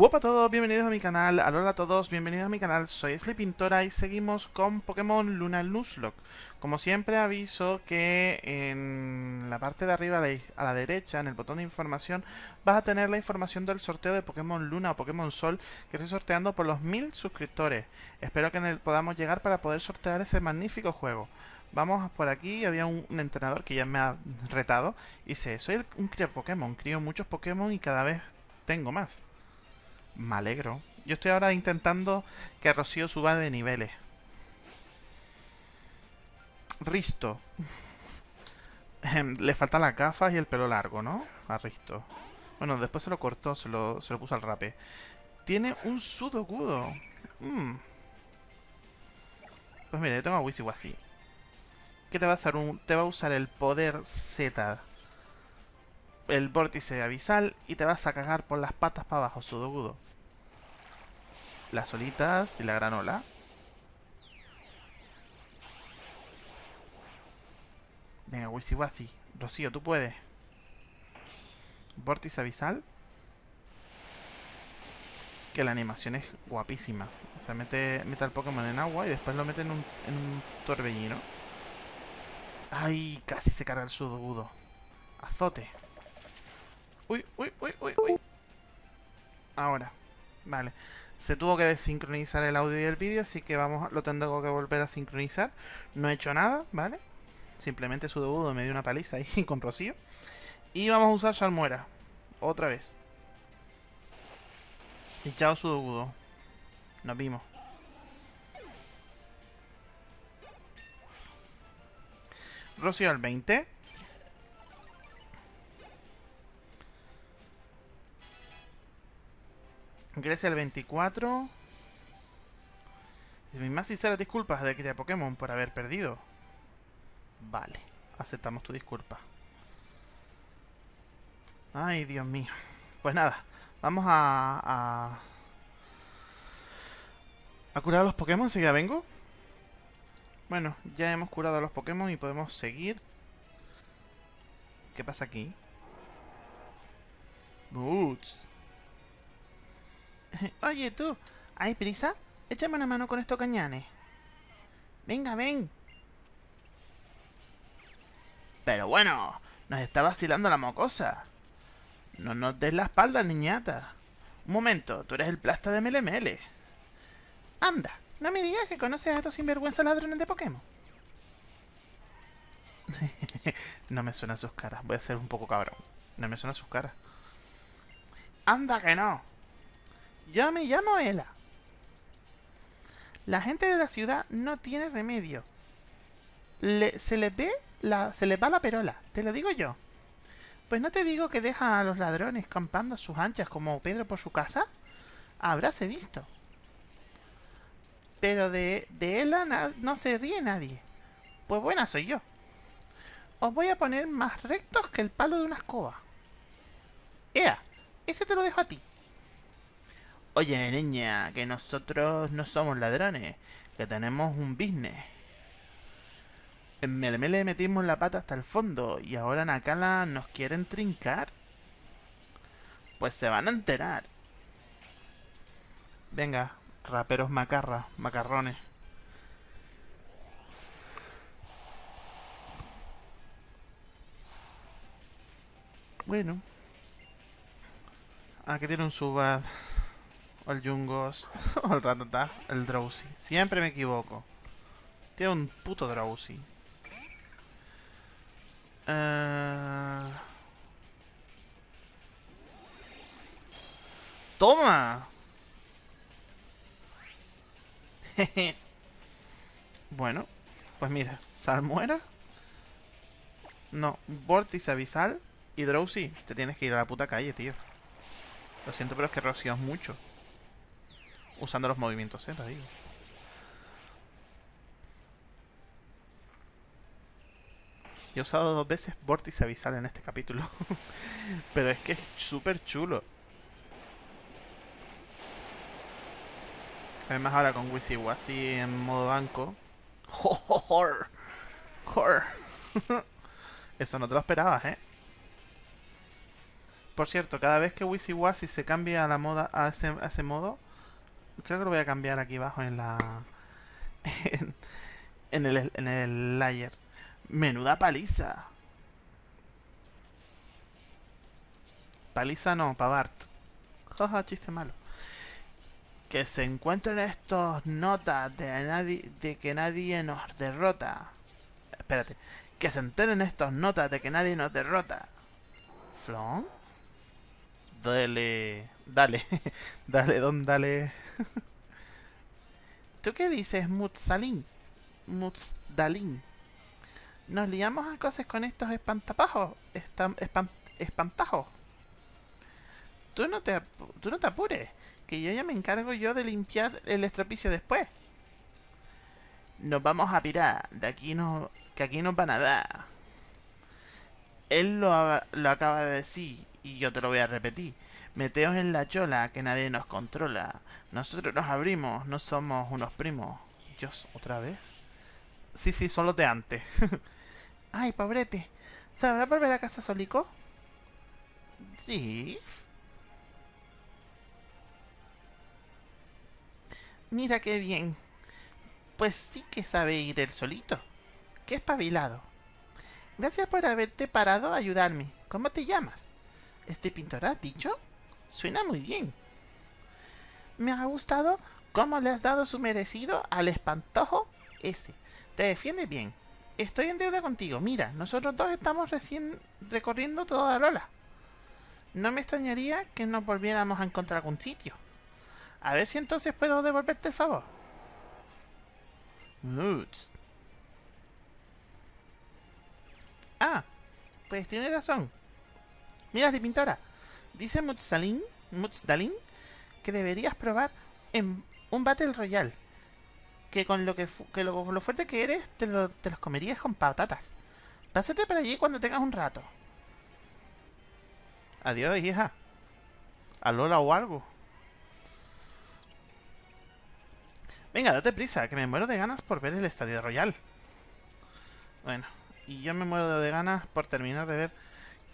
Hola a todos, bienvenidos a mi canal, hola a todos, bienvenidos a mi canal, soy Pintora y seguimos con Pokémon Luna Nuzlocke. Como siempre aviso que en la parte de arriba a la derecha, en el botón de información, vas a tener la información del sorteo de Pokémon Luna o Pokémon Sol que estoy sorteando por los mil suscriptores. Espero que podamos llegar para poder sortear ese magnífico juego. Vamos por aquí, había un, entrenador que ya me ha retado y dice, soy un crío Pokémon, crío muchos Pokémon y cada vez tengo más. Me alegro. Yo estoy ahora intentando que Rocío suba de niveles. Risto. Le faltan las gafas y el pelo largo, ¿no? A Risto. Bueno, después se lo cortó, se lo, se lo puso al rape. Tiene un sudogudo. Mm. Pues mira, yo tengo a Wisiwasi. ¿Qué te va a hacer? Un, te va a usar el poder Z. El vórtice abisal y te vas a cagar por las patas para abajo, sudogudo las olitas y la granola. Venga, Wisi Rocío, tú puedes. Vórtice abisal. Que la animación es guapísima. O sea, mete, mete al Pokémon en agua y después lo mete en un, en un torbellino. ¡Ay! Casi se carga el sudogudo. Azote. Uy, uy, uy, uy, uy. Ahora. Vale. Se tuvo que desincronizar el audio y el vídeo, así que vamos, lo tengo que volver a sincronizar. No he hecho nada, ¿vale? Simplemente su debut me dio una paliza ahí con Rocío. Y vamos a usar Salmuera. Otra vez. Y chao su Nos vimos. Rocío al 20. Grecia el 24. Mis más sinceras disculpas de Cría Pokémon por haber perdido. Vale, aceptamos tu disculpa. Ay, Dios mío. Pues nada, vamos a... A, a curar a los Pokémon, ya vengo. Bueno, ya hemos curado a los Pokémon y podemos seguir. ¿Qué pasa aquí? Boots. Oye, tú, ¿hay prisa? Échame una mano con estos cañanes. Venga, ven. Pero bueno, nos está vacilando la mocosa. No nos des la espalda, niñata. Un momento, tú eres el plasta de Melemele. Anda, no me digas que conoces a estos sinvergüenza ladrones de Pokémon. no me suenan sus caras, voy a ser un poco cabrón. No me suenan sus caras. Anda que no. Yo me llamo Ela. La gente de la ciudad no tiene remedio. se les ve la, se les va la perola, te lo digo yo. Pues no te digo que deja a los ladrones campando a sus anchas como Pedro por su casa. Habráse visto. Pero de, de Ela no se ríe nadie. Pues buena soy yo. Os voy a poner más rectos que el palo de una escoba. Ea, ese te lo dejo a ti. Oye, niña, que nosotros no somos ladrones, que tenemos un business. En Meleme le metimos la pata hasta el fondo y ahora Nakala nos quieren trincar. Pues se van a enterar. Venga, raperos macarra, macarrones. Bueno. Aquí tiene un subad o el Jungos, o el Ratata, el Drowsy. Siempre me equivoco. Tiene un puto Drowsy. Uh... ¡Toma! bueno, pues mira, Salmuera. No, Vortice Abisal y Drowsy. Te tienes que ir a la puta calle, tío. Lo siento, pero es que rocías mucho usando los movimientos Z, digo. He usado dos veces Vórtice Avisal en este capítulo. Pero es que es súper chulo. Además ahora con Wisiwasi en modo banco. ¡Jor! ¡Jor! Eso no te lo esperabas, ¿eh? Por cierto, cada vez que Wisi se cambia a la moda a ese, a ese modo, creo que lo voy a cambiar aquí abajo en la en, el en el layer. Menuda paliza. Paliza no, Pavart. Jaja, chiste malo. Que se encuentren estos notas de, de que nadie nos derrota. Espérate. Que se enteren estos notas de que nadie nos derrota. ¿Flon? Dale. Dale. dale, don, dale. ¿Tú qué dices, Mutzalin? Mutzalin. Nos liamos a cosas con estos espantapajos. espantajos. Tú no, te, tú no te apures. Que yo ya me encargo yo de limpiar el estropicio después. Nos vamos a pirar. De aquí no... Que aquí nos van a dar. Él lo, lo acaba de decir. Y yo te lo voy a repetir. Meteos en la chola, que nadie nos controla. Nosotros nos abrimos, no somos unos primos. Dios, ¿otra vez? Sí, sí, son los de antes. Ay, pobrete. ¿Sabrá volver a casa solico? Sí. Mira qué bien. Pues sí que sabe ir el solito. Qué espabilado. Gracias por haberte parado a ayudarme. ¿Cómo te llamas? ¿Este pintor has dicho? Suena muy bien. Me ha gustado cómo le has dado su merecido al espantojo ese. Te defiende bien. Estoy en deuda contigo. Mira, nosotros dos estamos recién recorriendo toda Lola. No me extrañaría que nos volviéramos a encontrar algún sitio. A ver si entonces puedo devolverte el favor. Moods. Ah, pues tiene razón. Mira, de pintora. Dice Mutsalin, Mutsdalin que deberías probar en un Battle Royale. Que con lo que, que lo, fuerte que eres, te los comerías con patatas. Pásate por allí cuando tengas un rato. Adiós, hija. A Lola o algo. Venga, date prisa, que me muero de ganas por ver el Estadio Royal. Bueno, y yo me muero de ganas por terminar de ver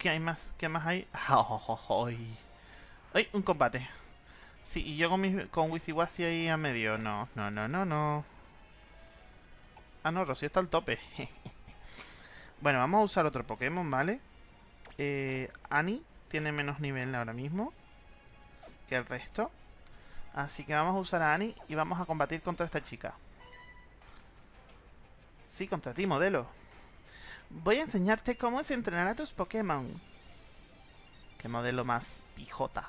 ¿Qué hay más? ¿Qué más hay? ¡Ay! ¡Ay! Un combate. Sí, y yo con, mi, con Wisiwasi ahí a medio. No, no, no, no, no. Ah, no, Rocío está al tope. bueno, vamos a usar otro Pokémon, ¿vale? Eh, Annie tiene menos nivel ahora mismo que el resto. Así que vamos a usar a Annie y vamos a combatir contra esta chica. Sí, contra ti, modelo. Voy a enseñarte cómo es entrenar a tus Pokémon. Qué modelo más pijota.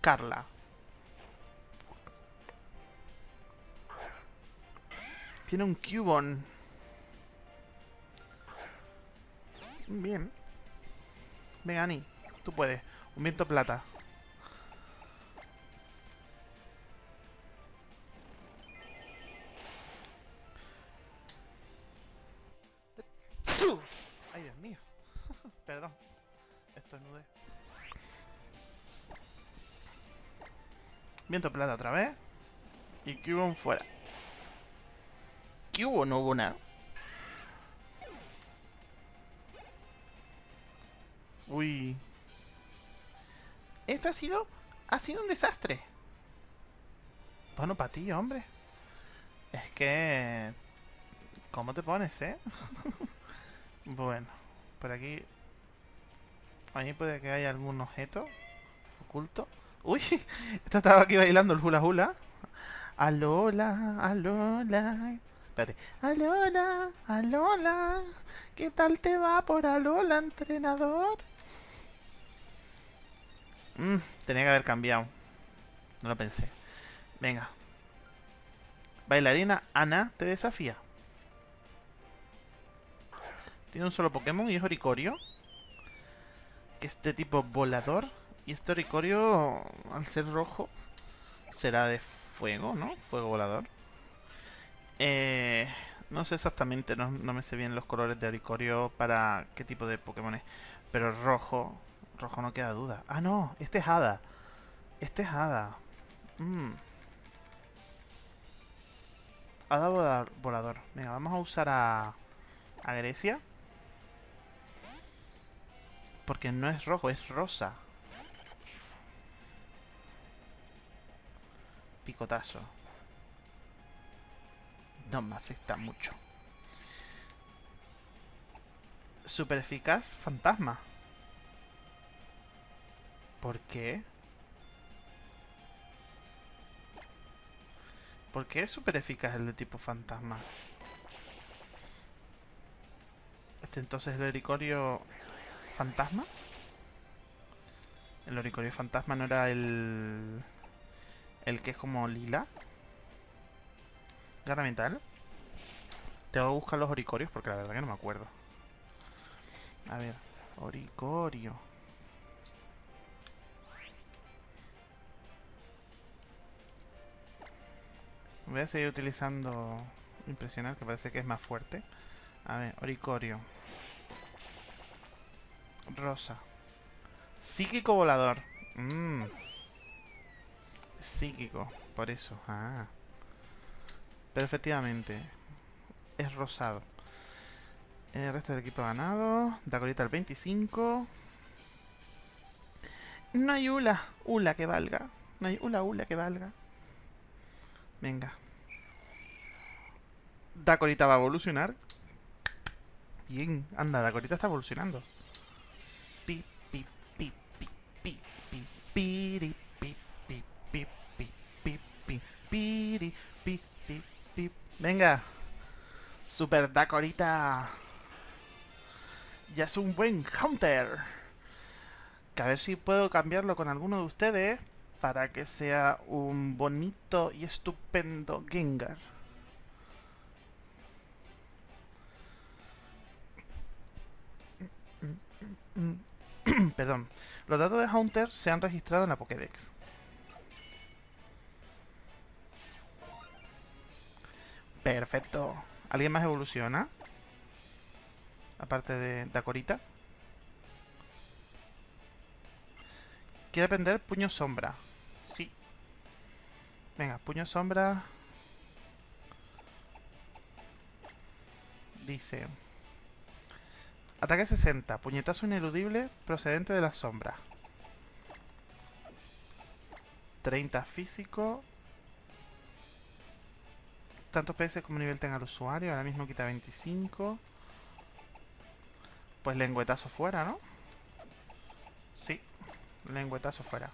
Carla. Tiene un Cubone. Bien. Venga, Ani. Tú puedes. Un viento plata. Viento plata otra vez. Y Cubone fuera. ¿Qué hubo? No hubo nada. Uy. Esto ha sido... Ha sido un desastre. Bueno, para ti, hombre. Es que... ¿Cómo te pones, eh? Bueno, por aquí... Ahí puede que haya algún objeto oculto. ¡Uy! Esta estaba aquí bailando el hula hula. Alola, alola. Espérate. Alola, alola. ¿Qué tal te va por alola, entrenador? Mmm, tenía que haber cambiado. No lo pensé. Venga. Bailarina Ana te desafía. Tiene un solo Pokémon y es Oricorio. Que es de tipo volador. Y este Oricorio, al ser rojo, será de fuego, ¿no? Fuego volador. Eh, no sé exactamente, no, me sé bien los colores de Oricorio para qué tipo de Pokémon es. Pero rojo, rojo no queda duda. Ah, no, este es Hada. Este es Hada. Mm. Hada volador. Venga, vamos a usar a, a Grecia. Porque no es rojo, es rosa. Picotazo. No me afecta mucho. Super eficaz, fantasma. ¿Por qué? ¿Por qué es súper eficaz el de tipo fantasma? Este entonces es el oricorio fantasma. El oricorio fantasma no era el... El que es como lila. Gana mental. Tengo que buscar los oricorios porque la verdad que no me acuerdo. A ver, oricorio. Voy a seguir utilizando impresionar, que parece que es más fuerte. A ver, oricorio. Rosa. Psíquico volador. Mmm. Psíquico, por eso. Ah. Pero efectivamente, es rosado. El resto del equipo ganado. Dacorita al 25. No hay Ula. Ula que valga. No hay Ula Ula que valga. Venga. Dacorita va a evolucionar. Bien. Anda, Dacorita está evolucionando. Pi, pi, pi, pi, pi, pi, pi, pi, pi, pi, pi, pi, Venga. Super Dacorita. Ya es un buen Hunter. Que a ver si puedo cambiarlo con alguno de ustedes para que sea un bonito y estupendo Gengar. Perdón. Los datos de Hunter se han registrado en la Pokédex. Perfecto. ¿Alguien más evoluciona? Aparte de Dakorita. Quiere aprender puño sombra. Sí. Venga, puño sombra. Dice... Ataque 60. Puñetazo ineludible procedente de la sombra. 30 físico. Tanto PS como nivel tenga el usuario. Ahora mismo quita 25. Pues lengüetazo fuera, ¿no? Sí. Lengüetazo fuera.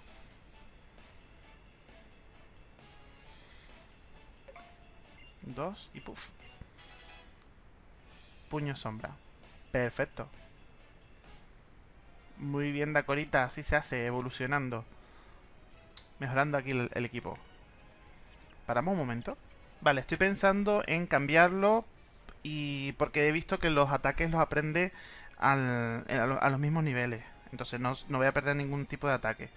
Dos y puff. Puño sombra. Perfecto. Muy bien, Dacorita. Así se hace, evolucionando. Mejorando aquí el, equipo. Paramos un momento. Vale, estoy pensando en cambiarlo y porque he visto que los ataques los aprende al, a, los mismos niveles. Entonces no, no, voy a perder ningún tipo de ataque.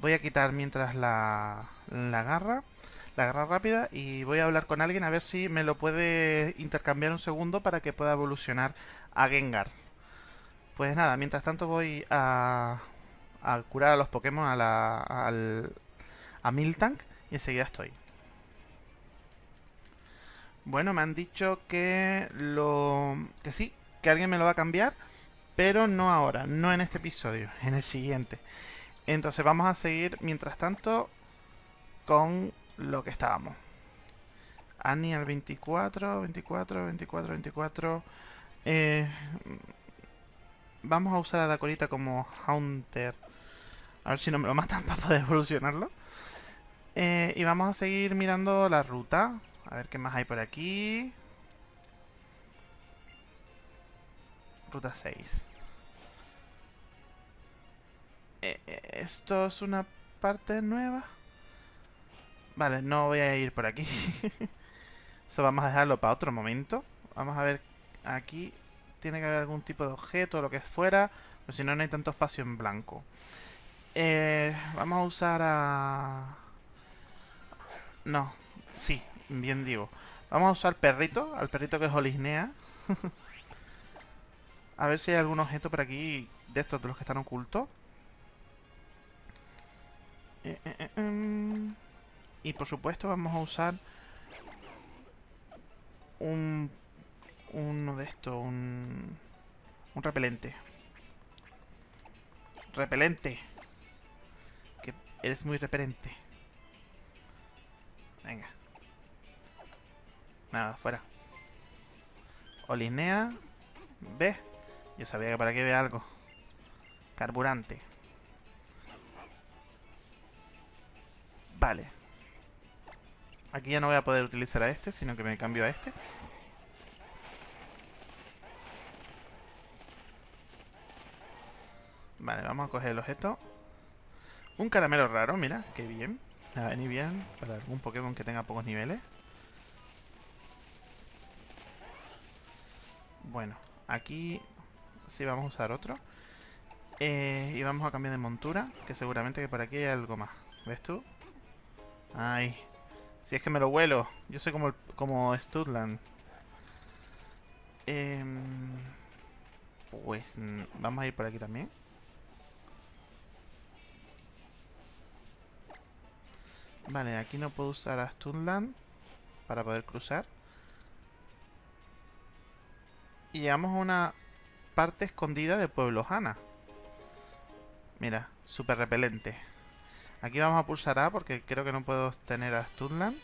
Voy a quitar mientras la, la garra la garra rápida y voy a hablar con alguien a ver si me lo puede intercambiar un segundo para que pueda evolucionar a Gengar. Pues nada, mientras tanto voy a, a curar a los Pokémon a, la, a Miltank y enseguida estoy. Bueno, me han dicho que lo que sí, que alguien me lo va a cambiar, pero no ahora, no en este episodio, en el siguiente. Entonces vamos a seguir, mientras tanto, con lo que estábamos. Annie al 24, 24, 24, 24. vamos a usar a Dakorita como Haunter. A ver si no me lo matan para poder evolucionarlo. Eh, y vamos a seguir mirando la ruta. A ver qué más hay por aquí. Ruta 6. Eh, eh, esto es una parte nueva. Vale, no voy a ir por aquí. Eso vamos a dejarlo para otro momento. Vamos a ver aquí. Tiene que haber algún tipo de objeto lo que fuera. Pero si no, no hay tanto espacio en blanco. Eh, vamos a usar a... No, sí, bien digo. Vamos a usar perrito, al perrito que es Olisnea. a ver si hay algún objeto por aquí de estos de los que están ocultos. Eh, eh, eh em. Y por supuesto vamos a usar un uno de estos, un, un repelente. Repelente. Que eres muy repelente. Venga. Nada, fuera. Olinea. Ve. Yo sabía que para qué ve algo. Carburante. Vale. Aquí ya no voy a poder utilizar a este, sino que me cambio a este. Vale, vamos a coger el objeto. Un caramelo raro, mira, qué bien. Me va a venir bien para algún Pokémon que tenga pocos niveles. Bueno, aquí sí vamos a usar otro. Eh, y vamos a cambiar de montura, que seguramente que por aquí hay algo más. ¿Ves tú? Ay, si es que me lo vuelo. Yo soy como, como Studland. Em, pues vamos a ir por aquí también. Vale, aquí no puedo usar a Stunland para poder cruzar. Y llegamos a una parte escondida de Pueblo Hanna. Mira, súper repelente. Aquí vamos a pulsar A porque creo que no puedo tener a Stunland.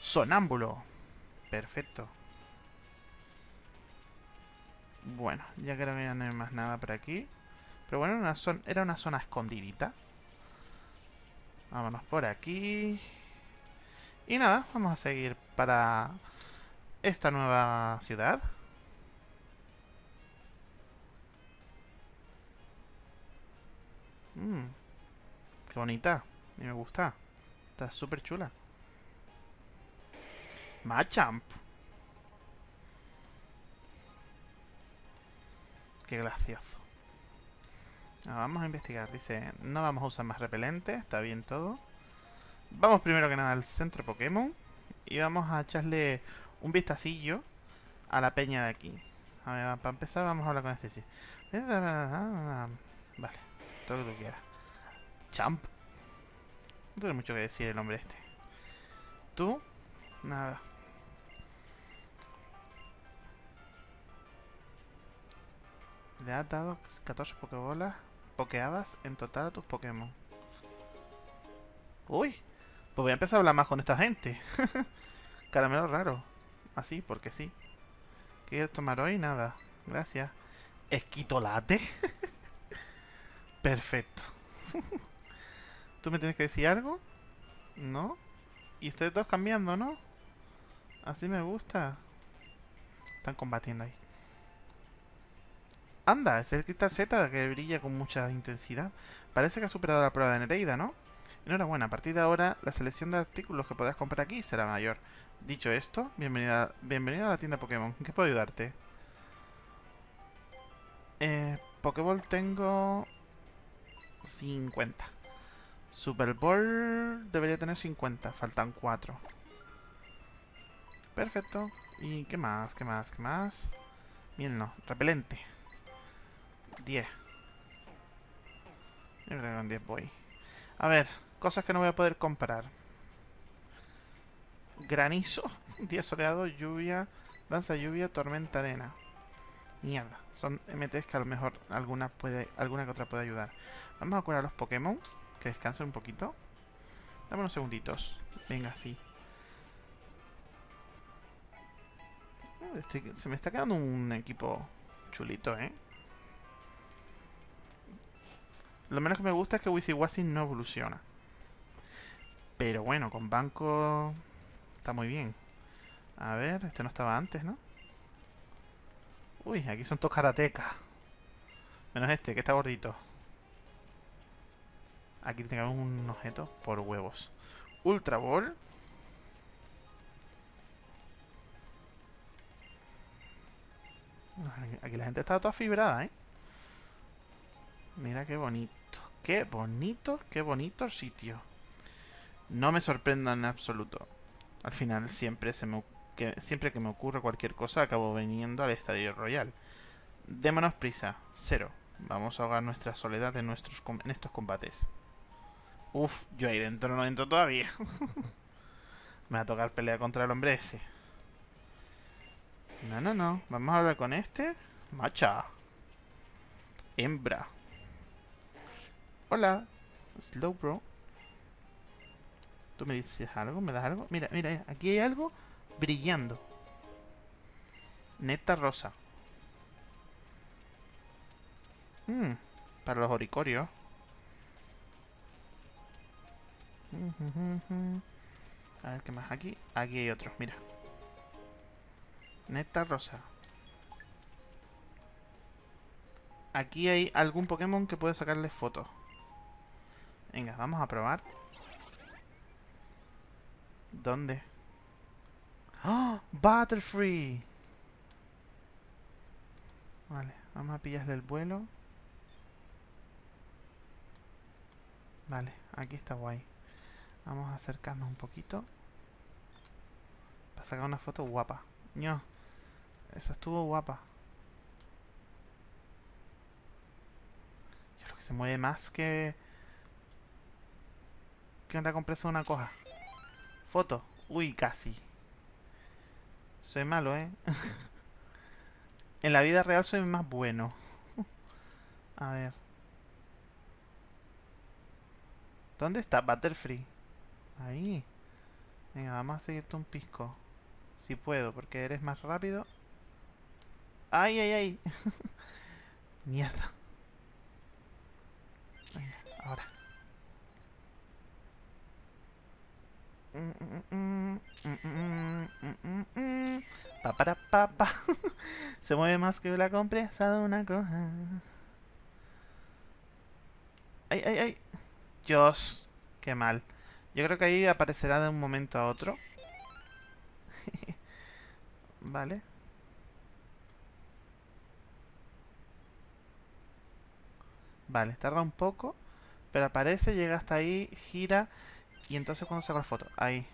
Sonámbulo. Perfecto. Bueno, ya creo que no hay más nada por aquí. Pero bueno, era una zona escondidita. Vámonos por aquí. Y nada, vamos a seguir para esta nueva ciudad. Mmm, qué bonita. Y me gusta. Está súper chula. Machamp. Qué gracioso. Ah, vamos a investigar. Dice, no vamos a usar más repelente. Está bien todo. Vamos primero que nada al centro Pokémon. Y vamos a echarle un vistacillo a la peña de aquí. A ver, para empezar vamos a hablar con este. Vale, todo lo que. Champ. No tiene mucho que decir el nombre este. Tú, nada. Le has dado 14 Pokébolas pokeabas en total a tus Pokémon. Uy, pues voy a empezar a hablar más con esta gente. Caramelo raro. Así, porque sí. ¿Quieres tomar hoy? Nada. Gracias. ¿Esquitolate? Perfecto. ¿Tú me tienes que decir algo? ¿No? Y ustedes dos cambiando, ¿no? Así me gusta. Están combatiendo ahí. Anda, es el cristal Z que brilla con mucha intensidad. Parece que ha superado la prueba de Nereida, ¿no? Enhorabuena, a partir de ahora la selección de artículos que podrás comprar aquí será mayor. Dicho esto, bienvenida, bienvenido a la tienda Pokémon. ¿En qué puedo ayudarte? Eh, Pokéball tengo 50. Super Bowl debería tener 50, faltan 4. Perfecto. ¿Y qué más? ¿Qué más? ¿Qué más? Bien, no. Repelente. 10. Yo creo que con 10 voy. A ver, cosas que no voy a poder comprar. Granizo, día soleado, lluvia, danza lluvia, tormenta arena. Mierda, son MTs que a lo mejor alguna puede, alguna que otra puede ayudar. Vamos a curar a los Pokémon, que descansen un poquito. Dame unos segunditos. Venga, sí. Este, se me está quedando un equipo chulito, ¿eh? Lo menos que me gusta es que Wisiwasi no evoluciona. Pero bueno, con banco está muy bien. A ver, este no estaba antes, ¿no? Uy, aquí son todos karatecas. Menos este, que está gordito. Aquí tenemos un objeto por huevos. Ultra Ball. Aquí la gente está toda fibrada, ¿eh? Mira qué bonito. Qué bonito, qué bonito sitio. No me sorprenda en absoluto. Al final siempre se me que, siempre que me ocurre cualquier cosa acabo viniendo al Estadio Royal. Démonos prisa. Cero. Vamos a ahogar nuestra soledad en, nuestros, en estos combates. Uf, yo ahí dentro no entro todavía. me va a tocar pelear contra el hombre ese. No, no, no. Vamos a hablar con este. Macha. Hembra. Hola. Slow, bro. ¿Tú me dices algo? ¿Me das algo? Mira, mira, aquí hay algo brillando. Neta rosa. Mmm, para los oricorios. A ver, ¿qué más? Aquí, aquí hay otros, mira. Neta rosa. Aquí hay algún Pokémon que puede sacarle fotos. Venga, vamos a probar. ¿Dónde? ¡Oh! ¡Butterfree! Vale, vamos a pillarle el vuelo. Vale, aquí está guay. Vamos a acercarnos un poquito. Para sacar una foto guapa. ño, esa estuvo guapa. Yo creo que se mueve más que... Que una compresa una coja. Foto. Uy, casi. Soy malo, ¿eh? en la vida real soy más bueno. a ver. ¿Dónde está Butterfree? Ahí. Venga, vamos a seguirte un pisco. Si puedo, porque eres más rápido. ¡Ay, ay, ay! Mierda. Venga, ahora. Pa para pa, pa. Se mueve más que la compresa de una coja. ¡Ay, ay, ay! Dios, qué mal. Yo creo que ahí aparecerá de un momento a otro. vale. Vale, tarda un poco. Pero aparece, llega hasta ahí, gira. Y entonces cuando saco la foto. Ahí.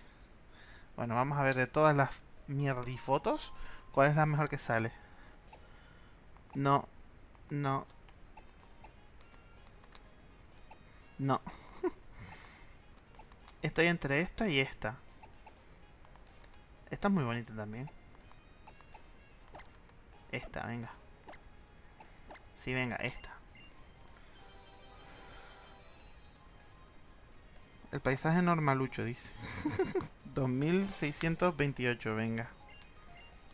Bueno, vamos a ver de todas las mierdifotos. ¿Cuál es la mejor que sale? No. No. No. Estoy entre esta y esta. Esta es muy bonita también. Esta, venga. Sí, venga, esta. El paisaje normalucho, dice. 2628, venga.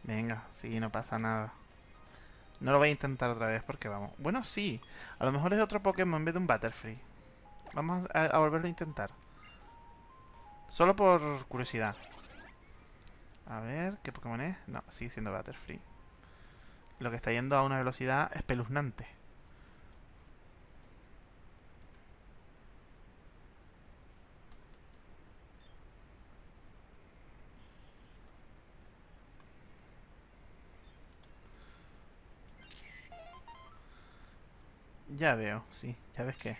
Venga, sí, no pasa nada. No lo voy a intentar otra vez porque vamos. Bueno, sí. A lo mejor es otro Pokémon en vez de un Butterfree. Vamos a volverlo a intentar. Solo por curiosidad. A ver, ¿qué Pokémon es? No, sigue siendo Butterfree. Lo que está yendo a una velocidad espeluznante. Ya veo, sí, ya ves que.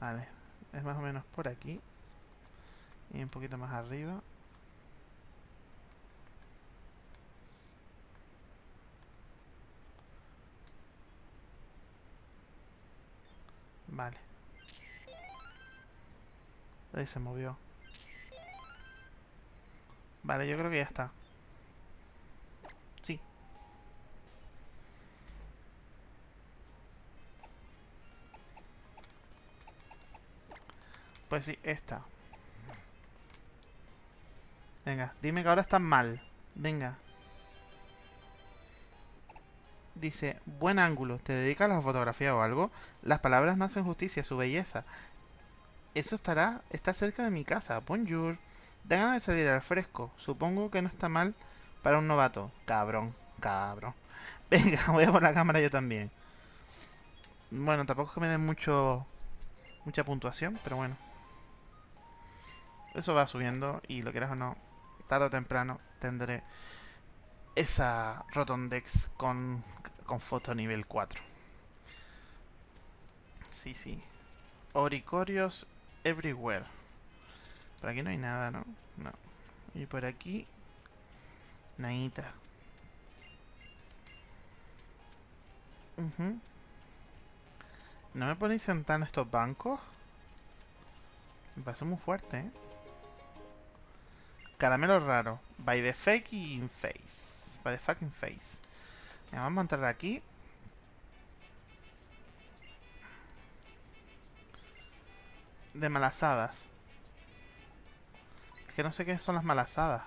Vale, es más o menos por aquí. Y un poquito más arriba. Vale. Ahí se movió. Vale, yo creo que ya está. Pues sí, esta. Venga, dime que ahora están mal. Venga. Dice, buen ángulo, ¿te dedicas a la fotografía o algo? Las palabras no hacen justicia, su belleza. Eso estará, está cerca de mi casa. Bonjour. Ganas de salir al fresco. Supongo que no está mal para un novato. Cabrón, cabrón. Venga, voy a por la cámara yo también. Bueno, tampoco es que me den mucho... Mucha puntuación, pero bueno. Eso va subiendo y lo quieras o no, tarde o temprano tendré esa Rotondex con, con foto nivel 4. Sí, sí. Oricorios everywhere. Por aquí no hay nada, ¿no? No. Y por aquí... Nadita. ¿No me ponéis sentar en estos bancos? Me parece muy fuerte, ¿eh? Caramelo raro. By the fucking face. By the fucking face. Vamos a entrar aquí. De malasadas. Es que no sé qué son las malasadas.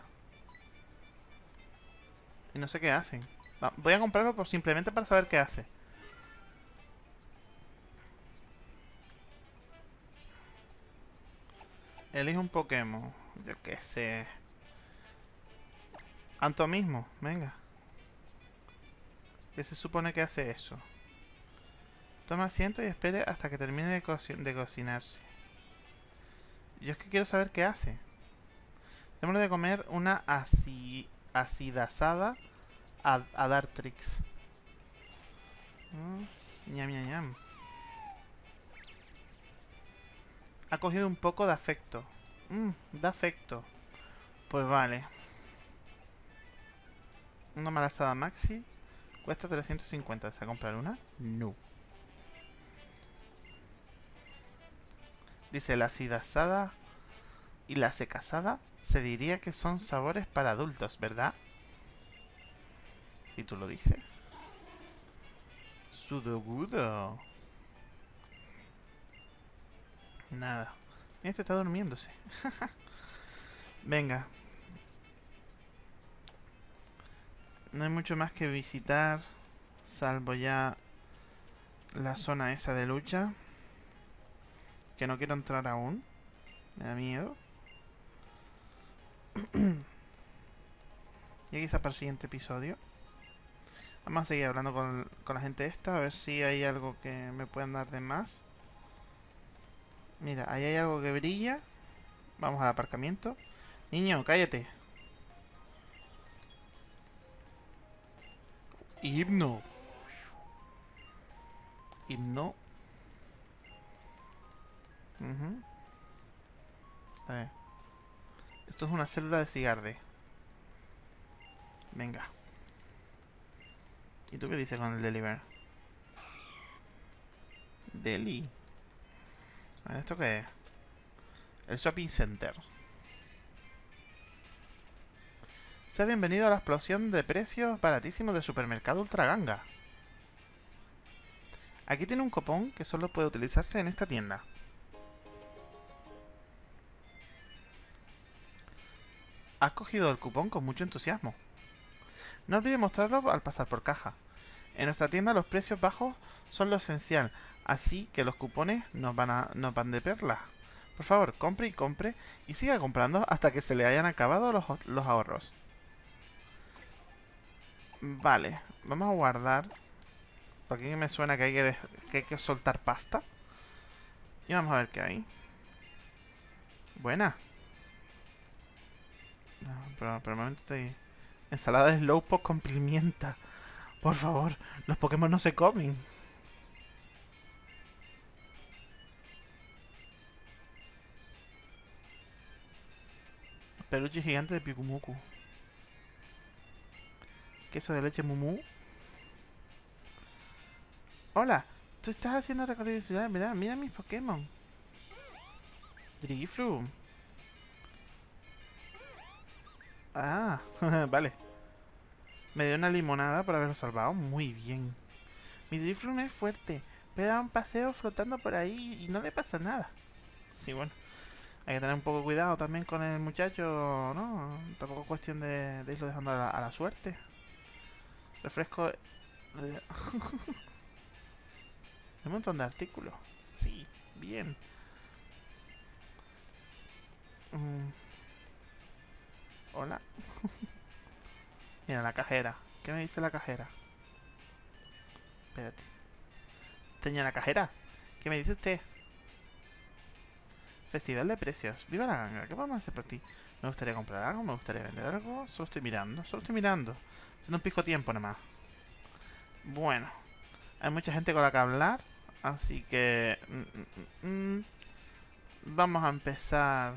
Y no sé qué hacen. Voy a comprarlo por simplemente para saber qué hace. Elige un Pokémon. Yo qué sé. Anto mismo, venga. ¿Qué se supone que hace eso? Toma asiento y espere hasta que termine de, cocinarse. Yo es que quiero saber qué hace. Tenemos de comer una acidasada a, a Dartrix. Mm, ñam, ñam, ñam. Ha cogido un poco de afecto. Mmm, de afecto. Pues vale. Una malazada maxi. Cuesta 350. ¿Se a comprar una? No. Dice la acidasada y la secasada. Se diría que son sabores para adultos, ¿verdad? Si tú lo dices. Sudogudo. Nada. Este está durmiéndose. Venga. No hay mucho más que visitar. Salvo ya la zona esa de lucha. Que no quiero entrar aún. Me da miedo. y quizá para el siguiente episodio. Vamos a seguir hablando con, con la gente esta. A ver si hay algo que me puedan dar de más. Mira, ahí hay algo que brilla. Vamos al aparcamiento. Niño, cállate. Himno. Himno. A ver. Esto es una célula de cigarde. Venga. ¿Y tú qué dices con el deliver? Deli. ¿Esto qué es? El shopping center. Sea bienvenido a la explosión de precios baratísimos de supermercado Ultra Ganga. Aquí tiene un cupón que solo puede utilizarse en esta tienda. Has cogido el cupón con mucho entusiasmo. No olvide mostrarlo al pasar por caja. En nuestra tienda los precios bajos son lo esencial, Así que los cupones nos van, de perla. Por favor, compre y compre y siga comprando hasta que se le hayan acabado los ahorros. Vale, vamos a guardar. Porque aquí me suena que hay que, que hay que soltar pasta. Y vamos a ver qué hay. Buena. No, pero, pero momento estoy... Ensalada de Slowpoke con pimienta. Por favor, los Pokémon no se comen. Peluche gigante de Pikumuku. Queso de leche Mumu. Hola, tú estás haciendo recorrido de ciudad, ¿verdad? Mira mis Pokémon. Driflu. Ah, vale. Me dio una limonada por haberlo salvado. Muy bien. Mi Driflu no es fuerte, pero da un paseo flotando por ahí y no le pasa nada. Sí, bueno. Hay que tener un poco cuidado también con el muchacho, ¿no? Tampoco es cuestión de, irlo dejando a la, suerte. Refresco... Un montón de artículos. Sí, bien. Mm. Hola. Mira, la cajera. ¿Qué me dice la cajera? Espérate. Señora cajera, ¿qué me dice usted? Festival de precios. ¡Viva la ganga! ¿Qué podemos hacer por ti? Me gustaría comprar algo, me gustaría vender algo. Solo estoy mirando, solo estoy mirando. Haciendo un pico tiempo nada más. Bueno. Hay mucha gente con la que hablar. Así que... Mm, mm, mm, vamos a empezar...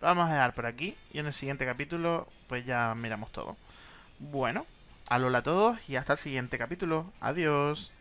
vamos a dejar por aquí. Y en el siguiente capítulo, pues ya miramos todo. Bueno. Alola a todos y hasta el siguiente capítulo. Adiós.